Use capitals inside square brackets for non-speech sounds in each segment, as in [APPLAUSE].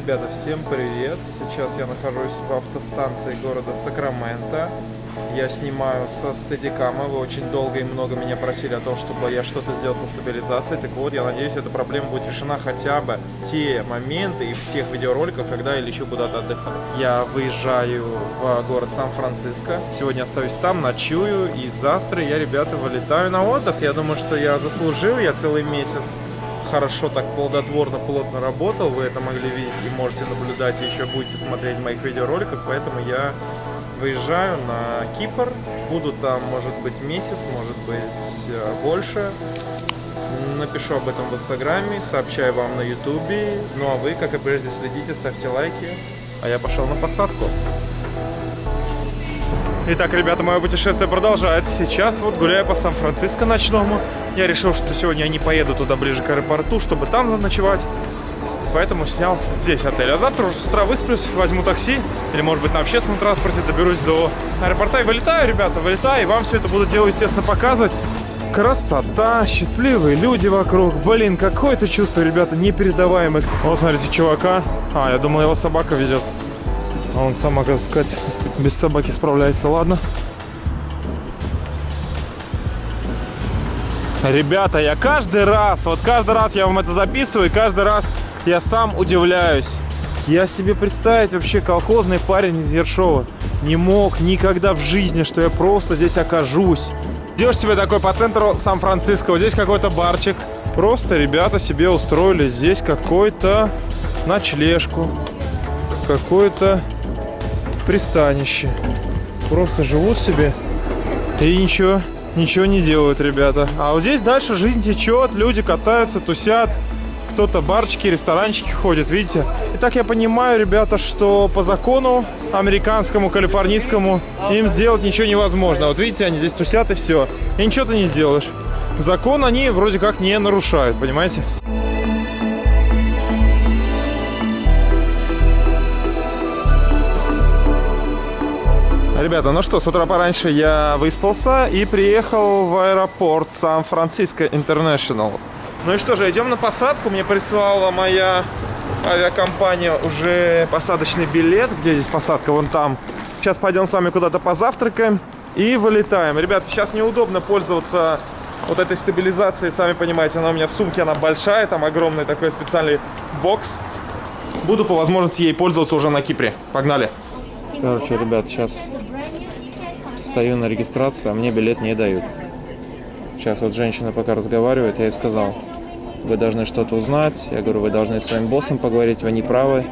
Ребята, всем привет! Сейчас я нахожусь в автостанции города Сакраменто. Я снимаю со стедикама. Вы очень долго и много меня просили о том, чтобы я что-то сделал со стабилизацией. Так вот, я надеюсь, эта проблема будет решена хотя бы в те моменты и в тех видеороликах, когда я лечу куда-то отдыхать. Я выезжаю в город Сан-Франциско. Сегодня остаюсь там, ночую. И завтра я, ребята, вылетаю на отдых. Я думаю, что я заслужил. Я целый месяц хорошо так плодотворно, плотно работал, вы это могли видеть и можете наблюдать, и еще будете смотреть в моих видеороликах, поэтому я выезжаю на Кипр, буду там, может быть, месяц, может быть, э, больше. Напишу об этом в Инстаграме, сообщаю вам на Ютубе. Ну а вы, как и прежде, следите, ставьте лайки. А я пошел на посадку. Итак, ребята, мое путешествие продолжается. Сейчас вот гуляю по Сан-Франциско ночному. Я решил, что сегодня я не поеду туда ближе к аэропорту, чтобы там заночевать. Поэтому снял здесь отель. А завтра уже с утра высплюсь, возьму такси. Или, может быть, на общественном транспорте доберусь до аэропорта и вылетаю, ребята, вылетаю. И вам все это буду делать, естественно, показывать. Красота, счастливые люди вокруг. Блин, какое-то чувство, ребята, непередаваемое. Вот, смотрите, чувака. А, я думал, его собака везет. А он сам, оказывается, без собаки справляется. Ладно. Ребята, я каждый раз, вот каждый раз я вам это записываю, и каждый раз я сам удивляюсь. Я себе представить вообще колхозный парень из Ершова не мог никогда в жизни, что я просто здесь окажусь. Идешь себе такой по центру Сан-Франциско, вот здесь какой-то барчик. Просто ребята себе устроили здесь какой-то ночлежку, какое-то пристанище. Просто живут себе и ничего ничего не делают ребята. А вот здесь дальше жизнь течет, люди катаются, тусят. Кто-то барчики, ресторанчики ходят, видите? И так я понимаю, ребята, что по закону американскому, калифорнийскому им сделать ничего невозможно. Вот видите, они здесь тусят и все. И ничего ты не сделаешь. Закон они вроде как не нарушают, понимаете? Ребята, ну что, с утра пораньше я выспался и приехал в аэропорт Сан-Франциско Интернешнл. Ну и что же, идем на посадку. Мне прислала моя авиакомпания уже посадочный билет. Где здесь посадка? Вон там. Сейчас пойдем с вами куда-то позавтракаем и вылетаем. Ребята, сейчас неудобно пользоваться вот этой стабилизацией. Сами понимаете, она у меня в сумке, она большая. Там огромный такой специальный бокс. Буду по возможности ей пользоваться уже на Кипре. Погнали! Короче, ребят, сейчас стою на регистрации, а мне билет не дают. Сейчас вот женщина пока разговаривает, я ей сказал, вы должны что-то узнать. Я говорю, вы должны с своим боссом поговорить, вы не правы.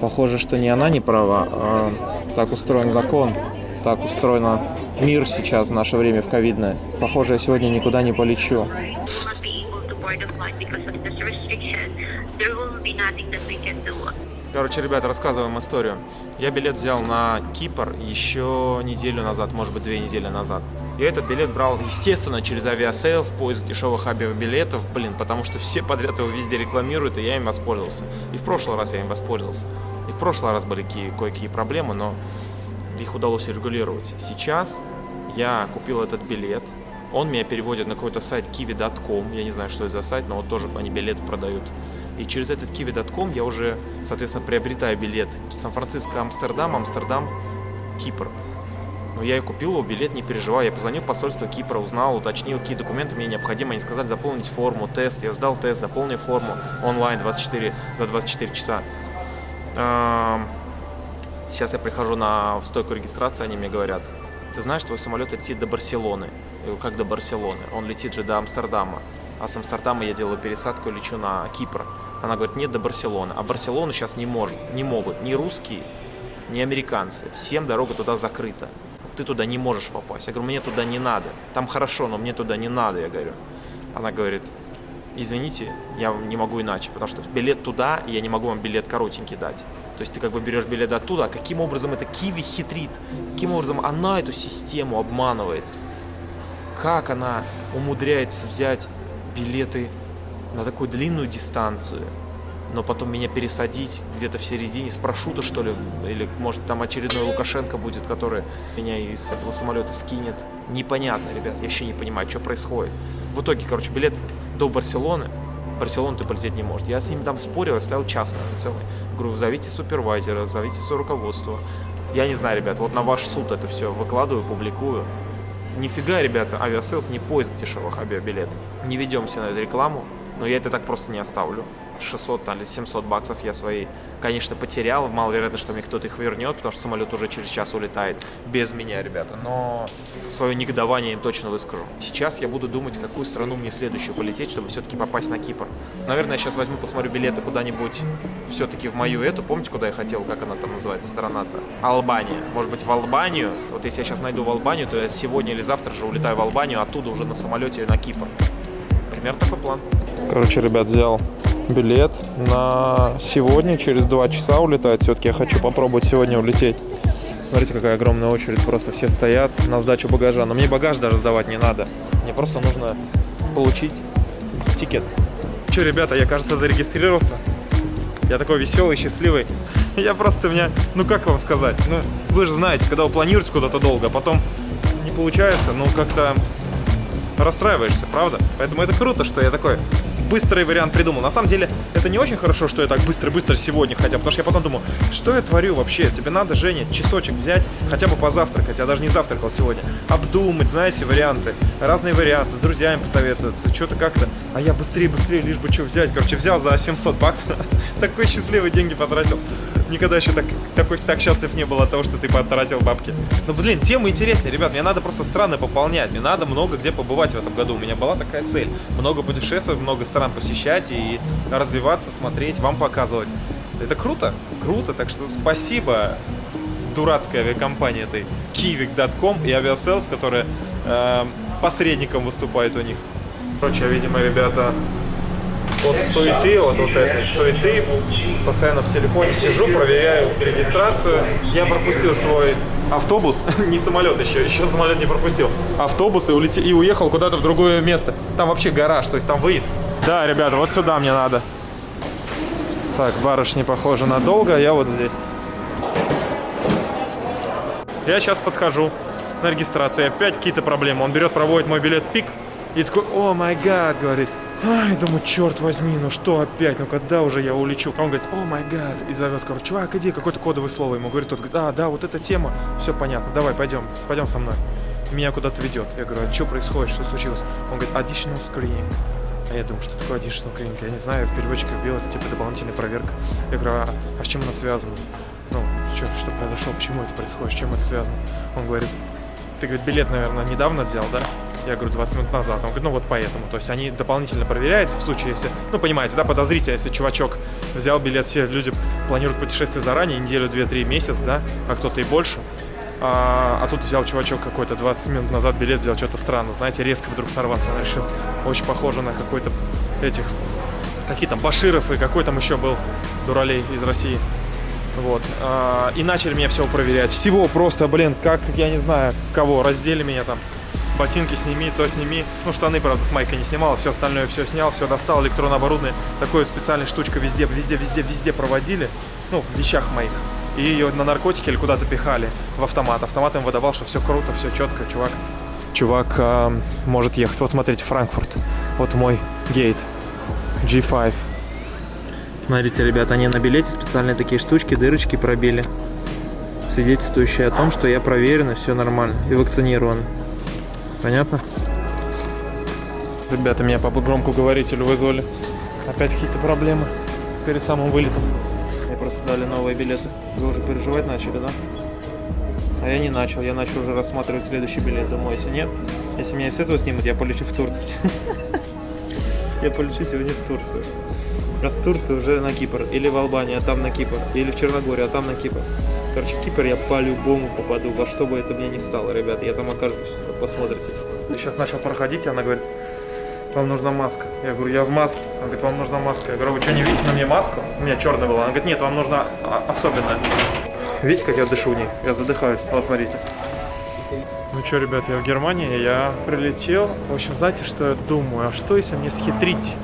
Похоже, что не она не права, а так устроен закон, так устроен мир сейчас в наше время в ковидное. Похоже, я сегодня никуда не полечу. Короче, ребята, рассказываем историю. Я билет взял на Кипр еще неделю назад, может быть, две недели назад. Я этот билет брал, естественно, через Aviasales, поиск дешевых авиабилетов, блин, потому что все подряд его везде рекламируют, и я им воспользовался. И в прошлый раз я им воспользовался. И в прошлый раз были кое-какие проблемы, но их удалось урегулировать. Сейчас я купил этот билет, он меня переводит на какой-то сайт kiwi.com, я не знаю, что это за сайт, но вот тоже они билеты продают. И через этот kiwi.com я уже, соответственно, приобретаю билет Сан-Франциско, Амстердам, Амстердам, Кипр. Но я и купил его билет, не переживай. Я позвонил в посольство Кипра, узнал, уточнил, какие документы мне необходимы. Они сказали заполнить форму, тест. Я сдал тест, заполнил форму онлайн 24, за 24 часа. Сейчас я прихожу на стойку регистрации, они мне говорят, ты знаешь, твой самолет летит до Барселоны. Я говорю, как до Барселоны? Он летит же до Амстердама. А с Амстердама я делаю пересадку и лечу на Кипр. Она говорит, нет, до Барселоны. А Барселону сейчас не может, не могут ни русские, ни американцы. Всем дорога туда закрыта. Ты туда не можешь попасть. Я говорю, мне туда не надо. Там хорошо, но мне туда не надо, я говорю. Она говорит, извините, я не могу иначе, потому что билет туда, и я не могу вам билет коротенький дать. То есть ты как бы берешь билет оттуда, а каким образом это Киви хитрит, каким образом она эту систему обманывает, как она умудряется взять билеты на такую длинную дистанцию, но потом меня пересадить где-то в середине с парашюта, что ли, или может там очередной Лукашенко будет, который меня из этого самолета скинет. Непонятно, ребят, я еще не понимаю, что происходит. В итоге, короче, билет до Барселоны, Барселону ты полететь не может. Я с ними там спорил, я стоял час наверное, целый. Говорю, зовите супервайзера, зовите свое руководство. Я не знаю, ребят, вот на ваш суд это все выкладываю, публикую. Нифига, ребята, Aviasales не поиск дешевых авиабилетов. Не ведемся на эту рекламу, но я это так просто не оставлю. 600 там, или 700 баксов я свои, конечно, потерял. Маловероятно, что мне кто-то их вернет, потому что самолет уже через час улетает без меня, ребята. Но свое негодование им точно выскажу. Сейчас я буду думать, какую страну мне следующую полететь, чтобы все-таки попасть на Кипр. Наверное, я сейчас возьму, посмотрю билеты куда-нибудь все-таки в мою эту. Помните, куда я хотел, как она там называется, страна-то? Албания. Может быть, в Албанию? Вот если я сейчас найду в Албанию, то я сегодня или завтра же улетаю в Албанию, оттуда уже на самолете на Кипр. Примерно такой план. Короче, ребят, взял билет на сегодня, через два часа улетает. Все-таки я хочу попробовать сегодня улететь. Смотрите, какая огромная очередь, просто все стоят на сдачу багажа. Но мне багаж даже сдавать не надо. Мне просто нужно получить тикет. Че, ребята, я, кажется, зарегистрировался. Я такой веселый, счастливый. [LAUGHS] Я просто меня, ну как вам сказать, ну вы же знаете, когда вы планируете куда-то долго, а потом не получается, ну как-то расстраиваешься, правда? Поэтому это круто, что я такой быстрый вариант придумал. На самом деле, это не очень хорошо, что я так быстро-быстро сегодня хотя, потому что я потом думаю, что я творю вообще? Тебе надо, Женя, часочек взять, хотя бы позавтракать, я даже не завтракал сегодня, обдумать, знаете, варианты, разные варианты, с друзьями посоветоваться, что-то как-то, а я быстрее-быстрее, лишь бы что взять. Короче, взял за 700 баксов, [LAUGHS] такой счастливый деньги потратил. Никогда еще так, такой, так счастлив не был от того, что ты потратил бабки. Но, блин, тема интереснее, ребят, мне надо просто страны пополнять, мне надо много где побывать в этом году. У меня была такая цель, много путешествовать, много стран посещать и развиваться, смотреть, вам показывать. Это круто, круто, так что спасибо дурацкой авиакомпании этой kivik.com и Aviasales, которая э, посредником выступает у них. Короче, видимо, ребята от суеты, от вот этой суеты, постоянно в телефоне сижу, проверяю регистрацию. Я пропустил свой автобус, [LAUGHS] не самолет еще, еще самолет не пропустил. Автобус и, улетел, и уехал куда-то в другое место. Там вообще гараж, то есть там выезд. Да, ребята, вот сюда мне надо. Так, барышни похоже надолго, а я вот здесь. Я сейчас подхожу на регистрацию, и опять какие-то проблемы. Он берет, проводит мой билет пик, и такой, о май гад, говорит. Ай, думаю, черт возьми, ну что опять, ну когда уже я улечу? Он говорит, о май гад, и зовет, короче, чувак, иди, какое-то кодовое слово ему говорит, тот говорит, а, да, вот эта тема, все понятно, давай, пойдем, пойдем со мной. Меня куда-то ведет. Я говорю, а что происходит, что случилось? Он говорит, additional screening. А я думаю, что такое additional screening? Я не знаю, в переводчике вбил, это типа дополнительная проверка. Я говорю, а, а с чем она связана? Ну, что, что произошло, почему это происходит, с чем это связано? Он говорит, ты, говорит, билет, наверное, недавно взял, да? Я говорю, 20 минут назад. Он говорит, ну вот поэтому. То есть они дополнительно проверяются в случае, если, ну понимаете, да, подозрительно, если чувачок взял билет, все люди планируют путешествие заранее, неделю, две, три, месяц, да, а кто-то и больше. А, а тут взял чувачок какой-то 20 минут назад билет, взял что-то странно, знаете, резко вдруг сорваться. Он решил, очень похоже на какой-то этих, какие там, Баширов и какой там еще был дуралей из России. Вот. А, и начали меня всего проверять. Всего просто, блин, как, я не знаю, кого, раздели меня там ботинки сними, то сними. Ну, штаны, правда, с майкой не снимал, все остальное все снял, все достал, электронное оборудование. Такое специальная штучка везде, везде, везде, везде проводили, ну, в вещах моих. И ее на наркотики или куда-то пихали в автомат. Автомат им выдавал, что все круто, все четко, чувак. Чувак э, может ехать. Вот смотрите, Франкфурт. Вот мой гейт. G5. Смотрите, ребята, они на билете специальные такие штучки, дырочки пробили. Свидетельствующие о том, что я проверен и все нормально. И вакцинирован. Понятно? Ребята, меня по громкоговорителю вызвали. Опять какие-то проблемы перед самым вылетом. Мне просто дали новые билеты. Вы уже переживать начали, да? А я не начал. Я начал уже рассматривать следующий билет. Думаю, если нет, если меня с этого снимут, я полечу в Турцию. [LAUGHS] Я полечу сегодня в Турцию. А с Турции уже на Кипр. Или в Албанию, а там на Кипр. Или в Черногорию, а там на Кипр. Короче, Кипр я по-любому попаду, во что бы это мне ни стало, ребят, я там окажусь, посмотрите. Я сейчас начал проходить, и она говорит, вам нужна маска. Я говорю, я в маске. Она говорит, вам нужна маска. Я говорю, вы что, не видите на мне маску? У меня черная была. Она говорит, нет, вам нужна особенная. Видите, как я дышу в ней? Я задыхаюсь. Вот, смотрите. Ну что, ребят, я в Германии, я прилетел. В общем, знаете, что я думаю? А что, если мне схитрить?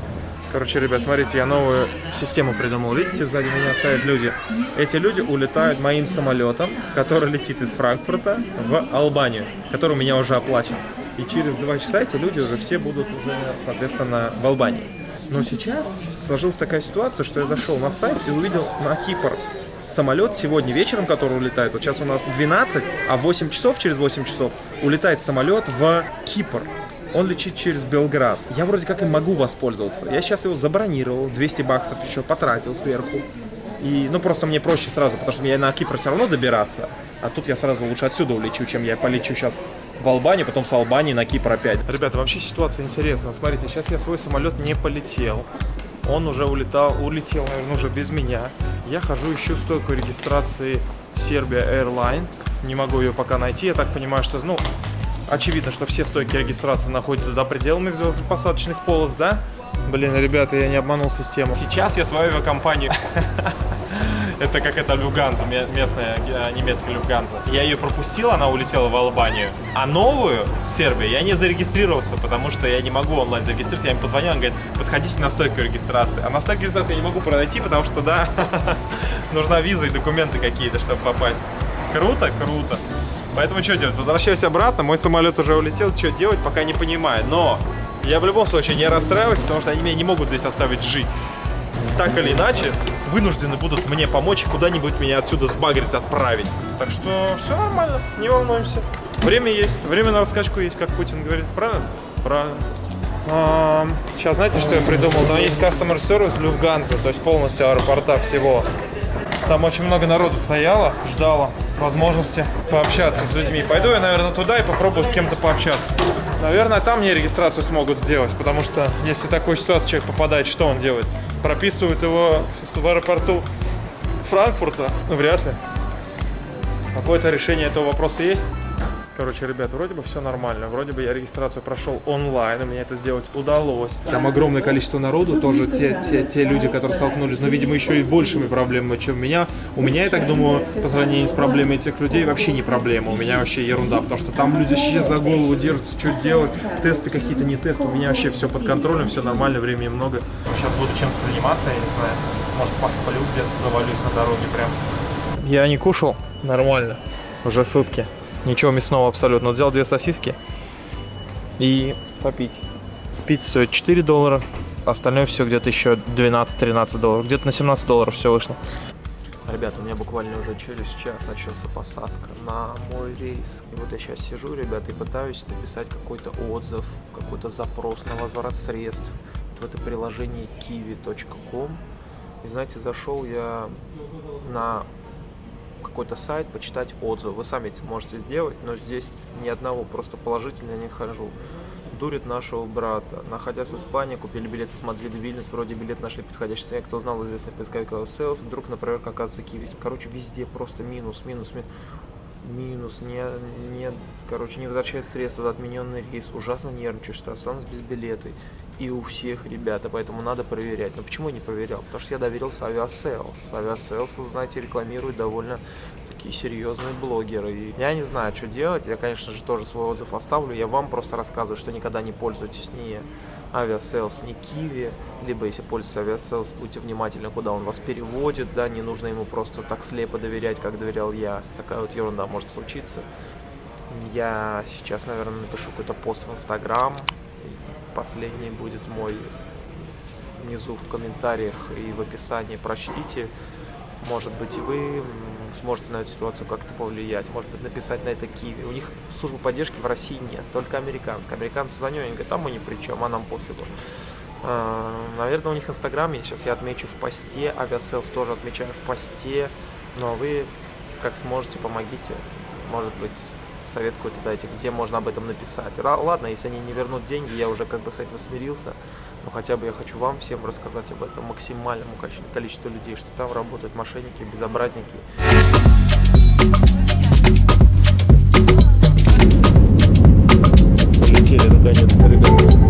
Короче, ребят, смотрите, я новую систему придумал. Видите, сзади меня стоят люди. Эти люди улетают моим самолетом, который летит из Франкфурта в Албанию, который у меня уже оплачен. И через два часа эти люди уже все будут, соответственно, в Албании. Но сейчас сложилась такая ситуация, что я зашел на сайт и увидел на Кипр самолет сегодня вечером, который улетает. Вот сейчас у нас 12, а в 8 часов, через 8 часов, улетает самолет в Кипр. Он летит через Белград. Я вроде как и могу воспользоваться. Я сейчас его забронировал, 200 баксов еще потратил сверху. И, ну, просто мне проще сразу, потому что мне на Кипр все равно добираться. А тут я сразу лучше отсюда улечу, чем я полечу сейчас в Албанию, потом с Албании на Кипр опять. Ребята, вообще ситуация интересная. Смотрите, сейчас я свой самолет не полетел. Он уже улетал, улетел, наверное, уже без меня. Я хожу, ищу стойку регистрации Serbia Airline. Не могу ее пока найти. Я так понимаю, что, ну, очевидно, что все стойки регистрации находятся за пределами посадочных полос, да? Блин, ребята, я не обманул систему. Сейчас я свою авиакомпанию... [LAUGHS] Это как это Люфганза, местная э, немецкая Люфганза. Я ее пропустил, она улетела в Албанию. А новую, Сербию, я не зарегистрировался, потому что я не могу онлайн зарегистрироваться. Я им позвонил, он говорит, подходите на стойку регистрации. А на стойку регистрации я не могу пройти, потому что, да, [LAUGHS] нужна виза и документы какие-то, чтобы попасть. Круто, круто. Поэтому что делать? Возвращаюсь обратно, мой самолет уже улетел, что делать, пока не понимаю. Но я в любом случае не расстраиваюсь, потому что они меня не могут здесь оставить жить. Так или иначе, вынуждены будут мне помочь и куда-нибудь меня отсюда сбагрить, отправить. Так что все нормально, не волнуемся. Время есть, время на раскачку есть, как Путин говорит. Правильно? Правильно. А, сейчас знаете, что я придумал? Там есть customer service Люфганза, то есть полностью аэропорта всего. Там очень много народу стояло, ждало возможности пообщаться с людьми. Пойду я, наверное, туда и попробую с кем-то пообщаться. Наверное, там мне регистрацию смогут сделать, потому что если в такую ситуацию человек попадает, что он делает? Прописывают его в аэропорту Франкфурта? Ну, вряд ли. Какое-то решение этого вопроса есть? Короче, ребят, вроде бы все нормально. Вроде бы я регистрацию прошел онлайн, у меня это сделать удалось. Там огромное количество народу, тоже те, те, те люди, которые столкнулись, но, видимо, еще и большими проблемами, чем у меня. У меня, я так думаю, по сравнению с проблемой этих людей, вообще не проблема. У меня вообще ерунда, потому что там люди сейчас за голову держатся, что делать, тесты какие-то не тесты. У меня вообще все под контролем, все нормально, времени много. Сейчас буду чем-то заниматься, я не знаю. Может, посплю где-то, завалюсь на дороге прям. Я не кушал нормально, уже сутки. Ничего мясного абсолютно. Вот взял две сосиски и попить. Пить стоит 4 доллара, остальное все где-то еще 12-13 долларов. Где-то на 17 долларов все вышло. Ребята, у меня буквально уже через час начался посадка на мой рейс. И вот я сейчас сижу, ребята, и пытаюсь написать какой-то отзыв, какой-то запрос на возврат средств. Вот в это приложение kiwi.com. И знаете, зашел я на какой-то сайт, почитать отзывы. Вы сами это можете сделать, но здесь ни одного просто положительно не хожу. Дурит нашего брата. Находясь в Испании, купили билеты с Мадрида в Вильнюс, вроде билет нашли подходящий цене. Кто знал известный поисковик Sales, вдруг, например, оказывается Киви. Короче, везде просто минус, минус, минус минус, не, не, короче, не возвращает средства за отмененный рейс, ужасно нервничаю, что останусь без билета. И у всех, ребята, поэтому надо проверять. Но почему я не проверял? Потому что я доверился Aviasales. Aviasales, вы знаете, рекламирует довольно такие серьезные блогеры. И я не знаю, что делать. Я, конечно же, тоже свой отзыв оставлю. Я вам просто рассказываю, что никогда не пользуйтесь ни Aviasales, ни Kiwi. Либо, если пользуетесь Aviasales, будьте внимательны, куда он вас переводит. Да, не нужно ему просто так слепо доверять, как доверял я. Такая вот ерунда может случиться. Я сейчас, наверное, напишу какой-то пост в Инстаграм Последний будет мой внизу в комментариях и в описании. Прочтите. Может быть, и вы сможете на эту ситуацию как-то повлиять. Может быть, написать на это Kiwi. У них службы поддержки в России нет, только американская. Американцы звонят, они говорят, там мы ни при чем, а нам пофигу. А, наверное, у них Инстаграм есть. Сейчас я отмечу в посте. Aviasales тоже отмечаю в посте. Но вы, как сможете, помогите. Может быть, совет какой-то дайте, где можно об этом написать. Ладно, если они не вернут деньги, я уже как бы с этим смирился, но хотя бы я хочу вам всем рассказать об этом максимальному количеству людей, что там работают мошенники, безобразники. Полетели наконец-то, ребята.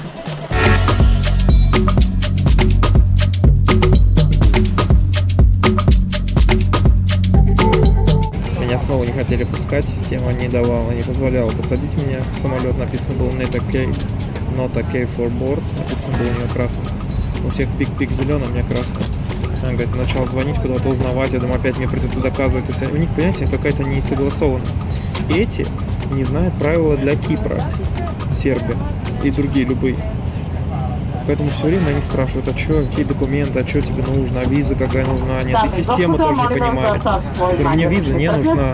снова не хотели пускать, система не давала, не позволяла посадить меня в самолет. Написано было not okay, not okay for board, написано было у нее красным. У всех пик-пик зеленый, у меня красный. Она говорит, начал звонить, куда-то узнавать, я думаю, опять мне придется доказывать. То есть у них, понимаете, какая-то несогласованность. Эти не знают правила для Кипра, Сербия и другие любые. Поэтому все время они спрашивают, а что, какие документы, а что тебе нужно, а виза какая нужна, нет, и система тоже не понимает. Говорю, мне виза не нужна.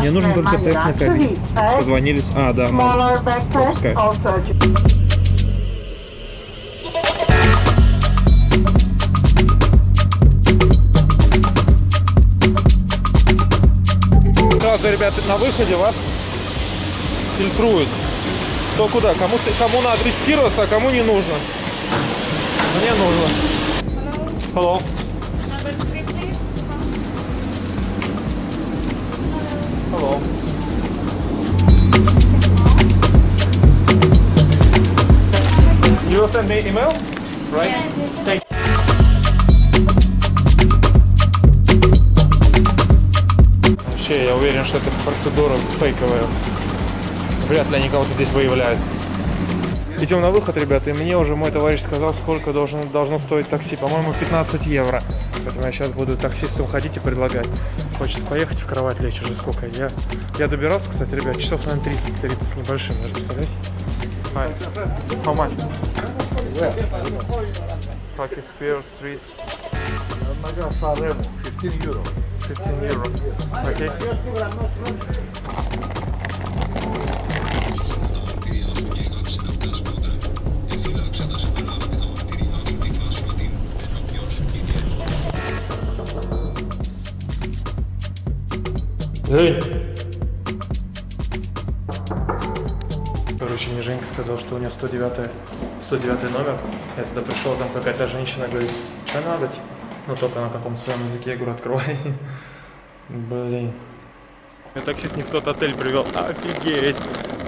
Мне нужен только тест на ковид. Позвонились, а, да, можно. Пропускай. Сразу, ребята, на выходе вас фильтруют. Кто куда, кому, кому надо тестироваться, а кому не нужно. Мне нужно. Hello. Hello. You will send me email, right? Thank Вообще, я уверен, что эта процедура фейковая. Вряд ли они кого-то здесь выявляют. Идем на выход, ребята, и мне уже мой товарищ сказал, сколько должен, должно стоить такси. По-моему, 15 евро. Поэтому я сейчас буду таксистам ходить и предлагать. Хочется поехать в кровать лечь уже сколько. Я, я добирался, кстати, ребят, часов, наверное, 30, 30 с небольшим даже, представляете? How much? Pocket Spear Street. Naga Sanremo, 15 euro. 15 euro. Okay. Жень! Короче, мне Женька сказал, что у него 109, 109 номер. Я туда пришел, там какая-то женщина говорит, что надо, типа. Ну, только на каком-то своем языке. Я говорю, открывай. [LAUGHS] Блин. Меня таксист не в тот отель привел. Офигеть.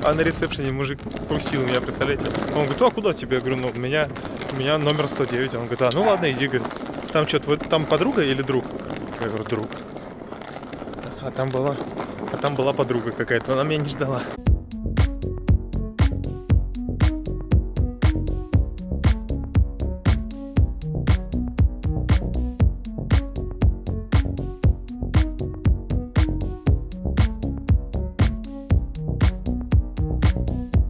А на ресепшене мужик пустил меня, представляете? Он говорит, а куда тебе? Я говорю, ну, у меня, у меня номер 109. Он говорит, а, ну ладно, иди, говорит. Там что, там подруга или друг? Я говорю, друг. А там была, а там была подруга какая-то, но она меня не ждала.